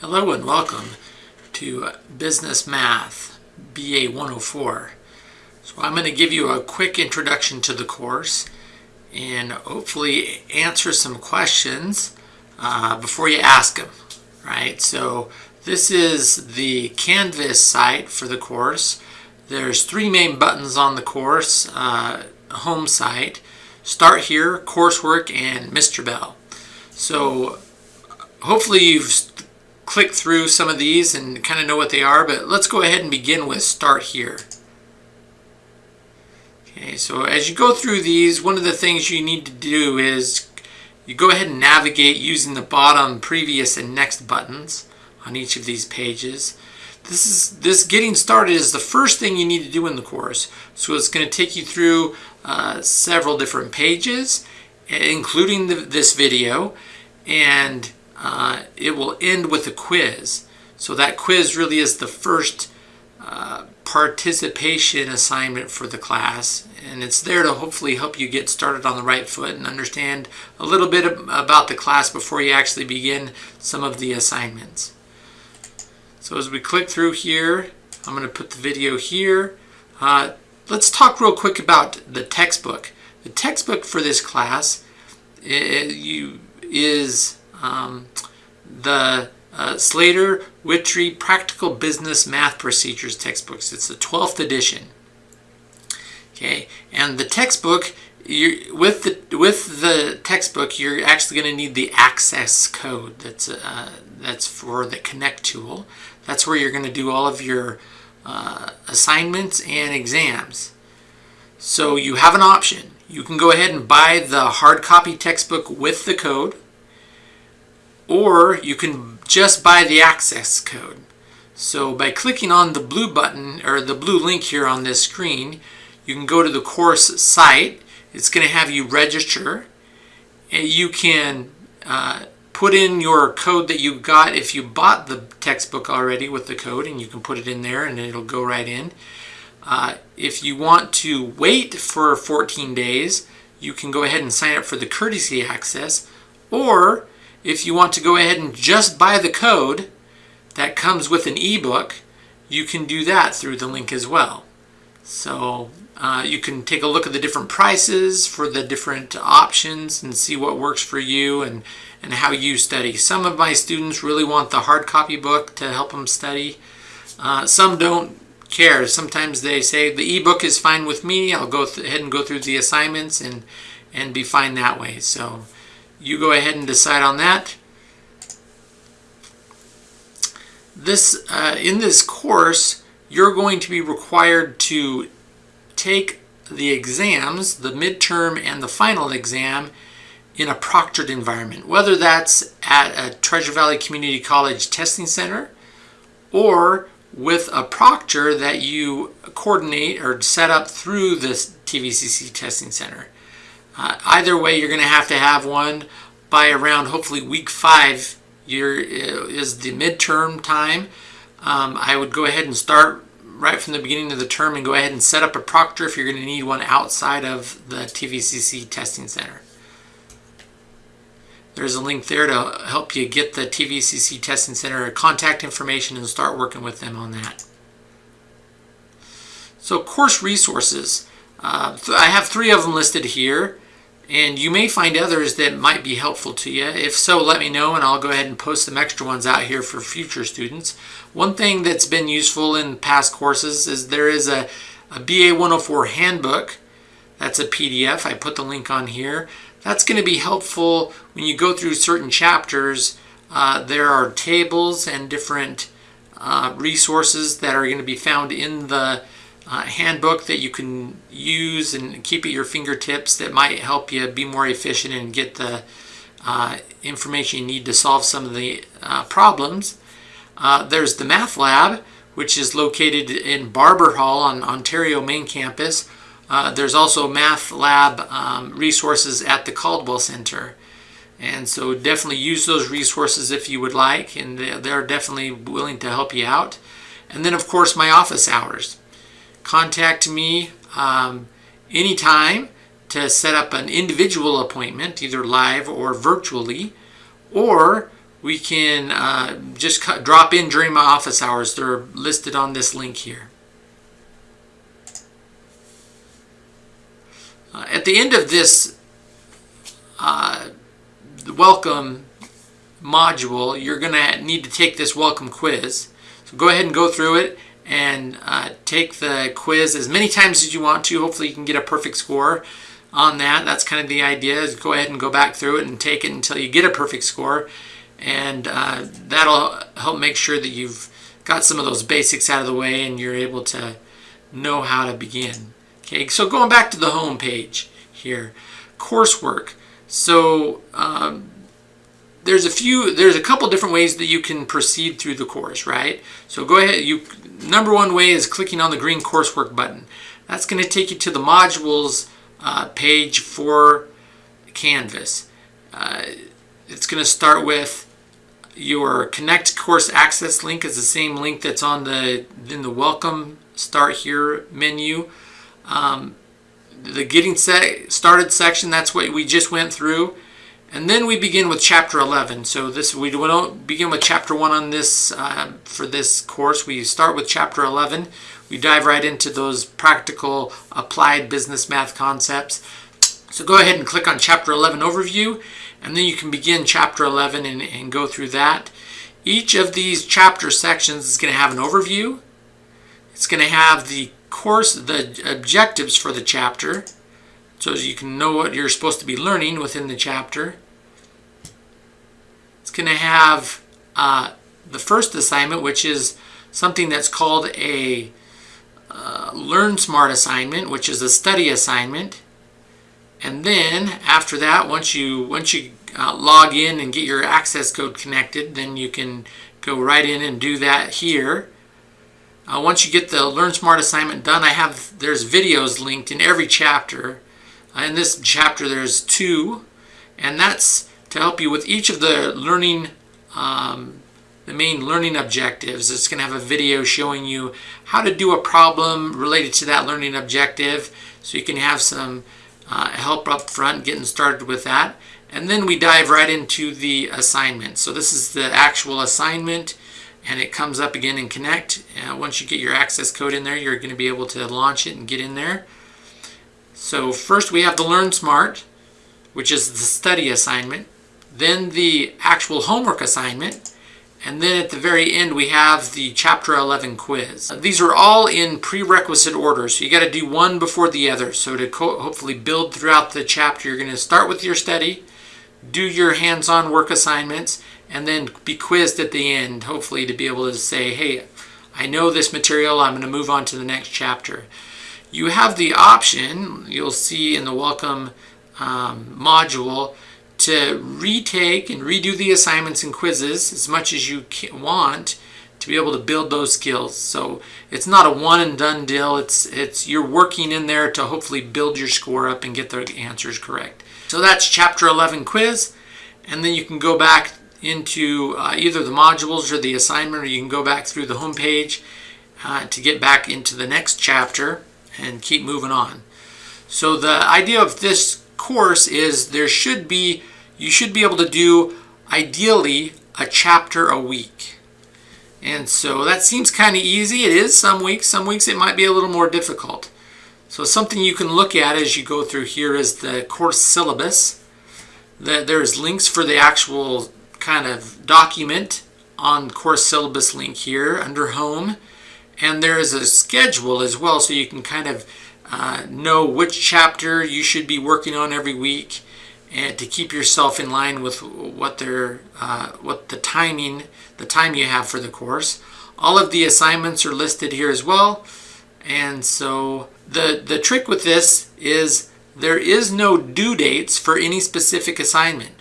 Hello and welcome to Business Math BA 104. So I'm going to give you a quick introduction to the course and hopefully answer some questions uh, before you ask them, right? So this is the Canvas site for the course. There's three main buttons on the course, uh, home site, Start Here, Coursework, and Mr. Bell. So hopefully you've click through some of these and kind of know what they are, but let's go ahead and begin with start here. Okay, so as you go through these, one of the things you need to do is you go ahead and navigate using the bottom previous and next buttons on each of these pages. This is this getting started is the first thing you need to do in the course. So it's going to take you through uh, several different pages, including the, this video, and uh, it will end with a quiz. So that quiz really is the first uh, participation assignment for the class and it's there to hopefully help you get started on the right foot and understand a little bit about the class before you actually begin some of the assignments. So as we click through here, I'm going to put the video here. Uh, let's talk real quick about the textbook. The textbook for this class is um, the uh, Slater Wittry Practical Business Math Procedures textbooks. It's the 12th edition. Okay, and the textbook, you with the with the textbook, you're actually going to need the access code. That's uh, that's for the Connect tool. That's where you're going to do all of your uh, assignments and exams. So you have an option. You can go ahead and buy the hard copy textbook with the code or you can just buy the access code. So by clicking on the blue button or the blue link here on this screen, you can go to the course site. It's going to have you register and you can uh, put in your code that you got if you bought the textbook already with the code and you can put it in there and it'll go right in. Uh, if you want to wait for 14 days, you can go ahead and sign up for the courtesy access or if you want to go ahead and just buy the code that comes with an ebook, you can do that through the link as well. So uh, you can take a look at the different prices for the different options and see what works for you and, and how you study. Some of my students really want the hard copy book to help them study. Uh, some don't care. Sometimes they say the ebook is fine with me. I'll go ahead and go through the assignments and, and be fine that way. So you go ahead and decide on that. This uh, In this course, you're going to be required to take the exams, the midterm and the final exam, in a proctored environment, whether that's at a Treasure Valley Community College testing center or with a proctor that you coordinate or set up through this TVCC testing center. Uh, either way, you're going to have to have one by around hopefully week five year uh, is the midterm time. Um, I would go ahead and start right from the beginning of the term and go ahead and set up a proctor if you're going to need one outside of the TVCC testing center. There's a link there to help you get the TVCC testing center contact information and start working with them on that. So course resources. Uh, I have three of them listed here and you may find others that might be helpful to you. If so, let me know and I'll go ahead and post some extra ones out here for future students. One thing that's been useful in past courses is there is a, a BA 104 handbook. That's a PDF. I put the link on here. That's going to be helpful when you go through certain chapters. Uh, there are tables and different uh, resources that are going to be found in the uh, handbook that you can use and keep at your fingertips that might help you be more efficient and get the uh, information you need to solve some of the uh, problems. Uh, there's the Math Lab, which is located in Barber Hall on Ontario main campus. Uh, there's also Math Lab um, resources at the Caldwell Center. And so definitely use those resources if you would like, and they're definitely willing to help you out. And then of course my office hours contact me um, anytime to set up an individual appointment, either live or virtually, or we can uh, just cut, drop in during my office hours. They're listed on this link here. Uh, at the end of this uh, welcome module, you're going to need to take this welcome quiz. So go ahead and go through it and uh, take the quiz as many times as you want to. Hopefully you can get a perfect score on that. That's kind of the idea is go ahead and go back through it and take it until you get a perfect score. And uh, that'll help make sure that you've got some of those basics out of the way and you're able to know how to begin. Okay, so going back to the home page here, coursework. So um, there's a few, there's a couple different ways that you can proceed through the course, right? So go ahead, you, number one way is clicking on the green coursework button. That's going to take you to the modules uh, page for Canvas. Uh, it's going to start with your connect course access link is the same link that's on the in the welcome start here menu. Um, the getting set started section, that's what we just went through. And then we begin with chapter 11. So this we don't begin with chapter 1 on this uh, for this course. We start with chapter 11. We dive right into those practical applied business math concepts. So go ahead and click on chapter 11 overview and then you can begin chapter 11 and, and go through that. Each of these chapter sections is going to have an overview. It's going to have the course, the objectives for the chapter so as you can know what you're supposed to be learning within the chapter. It's going to have uh, the first assignment, which is something that's called a uh, Learn Smart assignment, which is a study assignment. And then after that, once you once you uh, log in and get your access code connected, then you can go right in and do that here. Uh, once you get the Learn Smart assignment done, I have there's videos linked in every chapter in this chapter there's two, and that's to help you with each of the learning, um, the main learning objectives. It's going to have a video showing you how to do a problem related to that learning objective so you can have some uh, help up front getting started with that. And then we dive right into the assignment. So this is the actual assignment and it comes up again in Connect. Uh, once you get your access code in there, you're going to be able to launch it and get in there. So first we have the Learn Smart, which is the study assignment, then the actual homework assignment, and then at the very end we have the Chapter 11 quiz. These are all in prerequisite order, so you got to do one before the other. So to hopefully build throughout the chapter, you're going to start with your study, do your hands-on work assignments, and then be quizzed at the end, hopefully to be able to say, hey, I know this material, I'm going to move on to the next chapter you have the option, you'll see in the welcome um, module, to retake and redo the assignments and quizzes as much as you want to be able to build those skills. So it's not a one and done deal. It's it's you're working in there to hopefully build your score up and get the answers correct. So that's chapter 11 quiz and then you can go back into uh, either the modules or the assignment or you can go back through the home page uh, to get back into the next chapter and keep moving on. So the idea of this course is there should be, you should be able to do ideally a chapter a week. And so that seems kind of easy. It is some weeks. Some weeks it might be a little more difficult. So something you can look at as you go through here is the course syllabus. There's links for the actual kind of document on course syllabus link here under home. And there is a schedule as well so you can kind of uh, know which chapter you should be working on every week and to keep yourself in line with what they're, uh, what the timing, the time you have for the course. All of the assignments are listed here as well. And so the, the trick with this is there is no due dates for any specific assignment.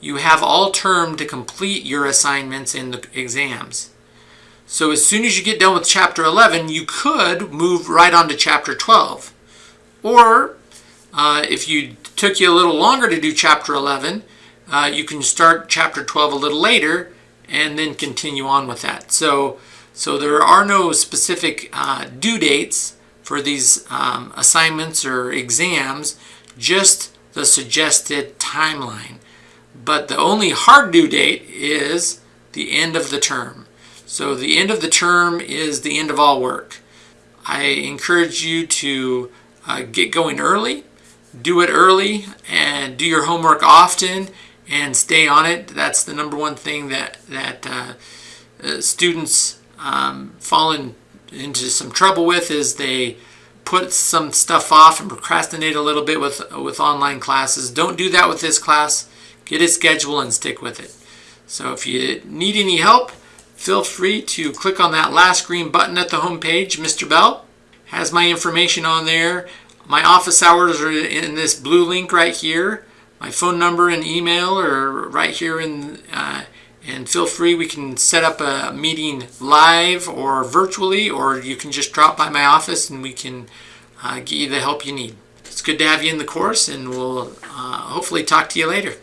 You have all term to complete your assignments in the exams. So as soon as you get done with chapter 11, you could move right on to chapter 12. Or uh, if you took you a little longer to do chapter 11, uh, you can start chapter 12 a little later and then continue on with that. So, so there are no specific uh, due dates for these um, assignments or exams, just the suggested timeline. but the only hard due date is the end of the term. So the end of the term is the end of all work. I encourage you to uh, get going early, do it early, and do your homework often and stay on it. That's the number one thing that that uh, uh, students um, fall in, into some trouble with is they put some stuff off and procrastinate a little bit with with online classes. Don't do that with this class. Get a schedule and stick with it. So if you need any help, feel free to click on that last green button at the home page. Mr. Bell has my information on there. My office hours are in this blue link right here. My phone number and email are right here in uh, and feel free we can set up a meeting live or virtually or you can just drop by my office and we can uh, get you the help you need. It's good to have you in the course and we'll uh, hopefully talk to you later.